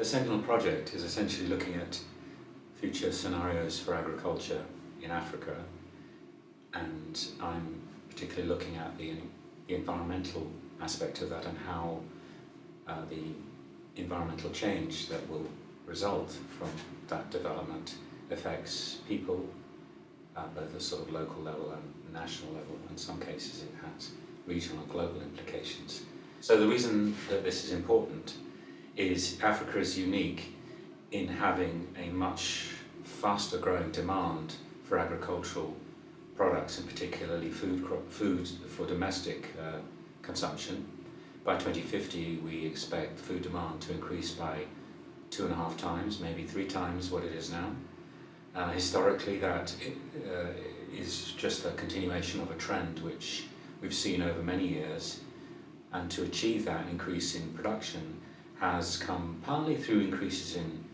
The Sentinel project is essentially looking at future scenarios for agriculture in Africa and I'm particularly looking at the, the environmental aspect of that and how uh, the environmental change that will result from that development affects people at both a sort of local level and national level. In some cases it has regional and global implications. So the reason that this is important is Africa is unique in having a much faster growing demand for agricultural products and particularly food, food for domestic uh, consumption. By 2050 we expect food demand to increase by two and a half times, maybe three times what it is now. Uh, historically that uh, is just a continuation of a trend which we've seen over many years and to achieve that increase in production has come partly through increases in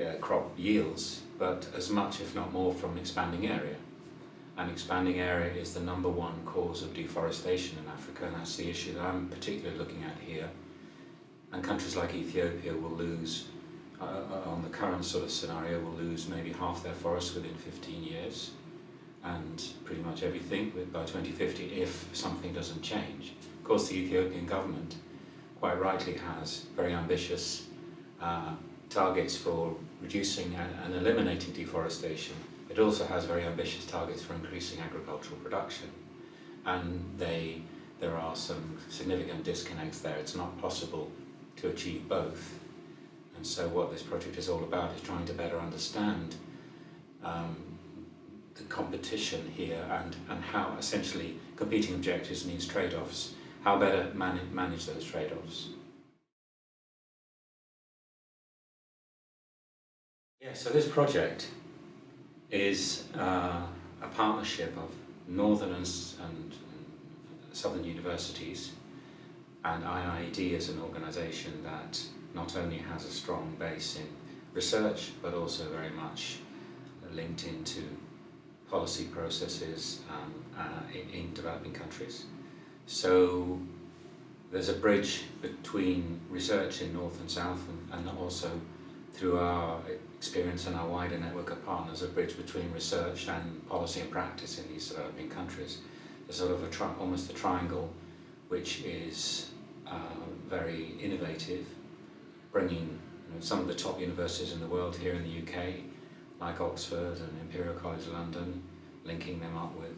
uh, crop yields but as much if not more from expanding area. And expanding area is the number one cause of deforestation in Africa and that's the issue that I'm particularly looking at here. And countries like Ethiopia will lose uh, uh, on the current sort of scenario will lose maybe half their forests within 15 years. And pretty much everything by 2050 if something doesn't change. Of course the Ethiopian government quite rightly has very ambitious uh, targets for reducing and, and eliminating deforestation. It also has very ambitious targets for increasing agricultural production and they, there are some significant disconnects there. It's not possible to achieve both and so what this project is all about is trying to better understand um, the competition here and, and how essentially competing objectives means trade-offs, how better man manage those trade-offs. Yeah, so this project is uh, a partnership of northern and, and, southern universities and IIED is an organisation that not only has a strong base in research, but also very much linked into policy processes um, uh, in, in, developing countries. So there's a bridge between research in North and South and, and also through our experience and our wider network of partners, a bridge between research and policy and practice in these developing countries. There's sort of a almost a triangle which is uh, very innovative bringing you know, some of the top universities in the world here in the UK, like Oxford and Imperial College London, linking them up with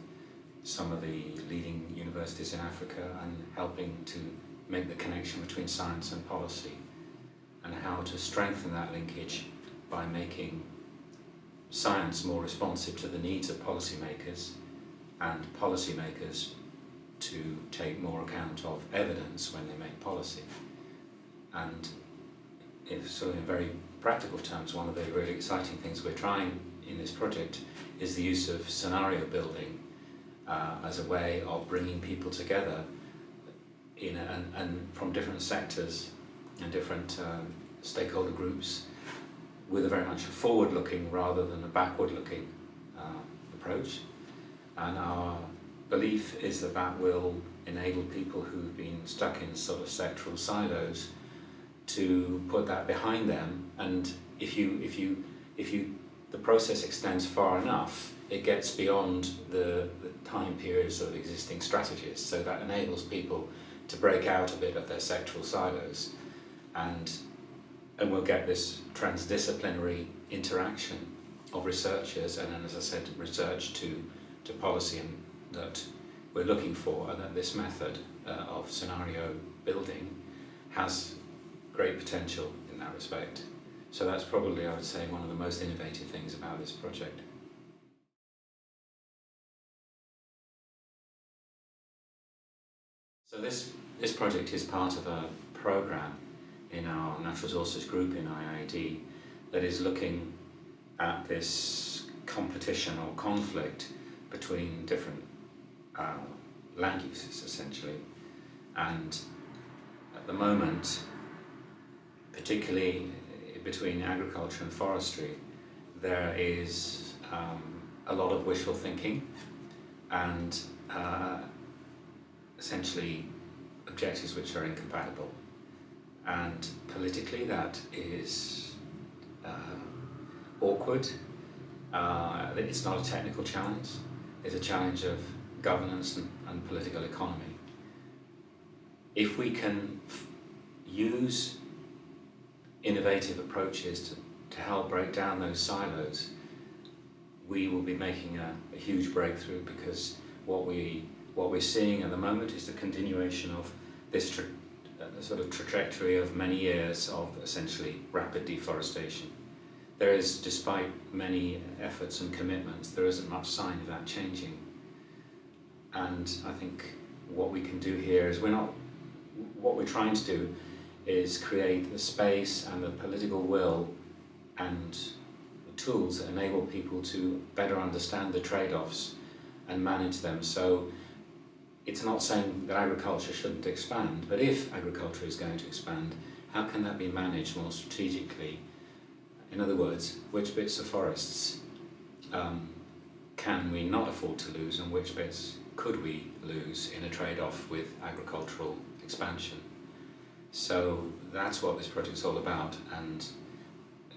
some of the leading universities in Africa and helping to make the connection between science and policy and how to strengthen that linkage by making science more responsive to the needs of policymakers and policymakers to take more account of evidence when they make policy. And if so in very practical terms, one of the really exciting things we're trying in this project is the use of scenario building uh, as a way of bringing people together in a, and, and, from different sectors and different um, stakeholder groups with a very much forward-looking rather than a backward-looking uh, approach. And our belief is that that will enable people who've been stuck in sort of sectoral silos to put that behind them and if you if you if you the process extends far enough it gets beyond the, the time periods of existing strategies so that enables people to break out a bit of their sectoral silos and and we'll get this transdisciplinary interaction of researchers and then as I said research to to policy and that we're looking for and that this method uh, of scenario building has great potential in that respect. So that's probably, I would say, one of the most innovative things about this project. So this, this project is part of a program in our natural resources group in IIED that is looking at this competition or conflict between different uh, land uses essentially and at the moment particularly between agriculture and forestry, there is um, a lot of wishful thinking and uh, essentially objectives which are incompatible. and politically that is uh, awkward. Uh, it's not a technical challenge, it's a challenge of governance and, and political economy. If we can use innovative approaches to, to help break down those silos, we will be making a, a huge breakthrough because what we what we're seeing at the moment is the continuation of this tra uh, sort of trajectory of many years of essentially rapid deforestation. There is, despite many efforts and commitments, there isn't much sign of that changing. And I think what we can do here is we're not, what we're trying to do is create the space and the political will and the tools that enable people to better understand the trade-offs and manage them. So it's not saying that agriculture shouldn't expand, but if agriculture is going to expand, how can that be managed more strategically? In other words, which bits of forests um, can we not afford to lose and which bits could we lose in a trade-off with agricultural expansion? So that's what this project's all about and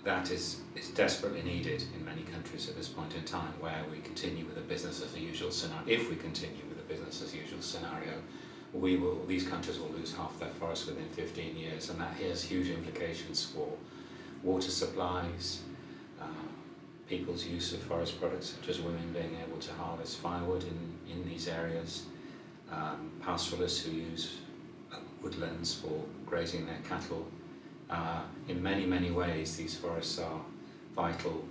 that is, is desperately needed in many countries at this point in time where we continue with a business as usual scenario, if we continue with a business as usual scenario, we will, these countries will lose half their forests within 15 years and that has huge implications for water supplies, uh, people's use of forest products such as women being able to harvest firewood in, in these areas, um, pastoralists who use woodlands for grazing their cattle. Uh, in many, many ways, these forests are vital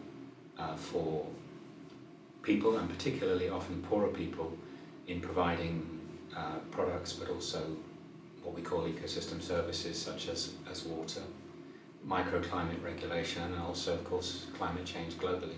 uh, for people, and particularly often poorer people, in providing uh, products, but also what we call ecosystem services, such as, as water, microclimate regulation, and also, of course, climate change globally.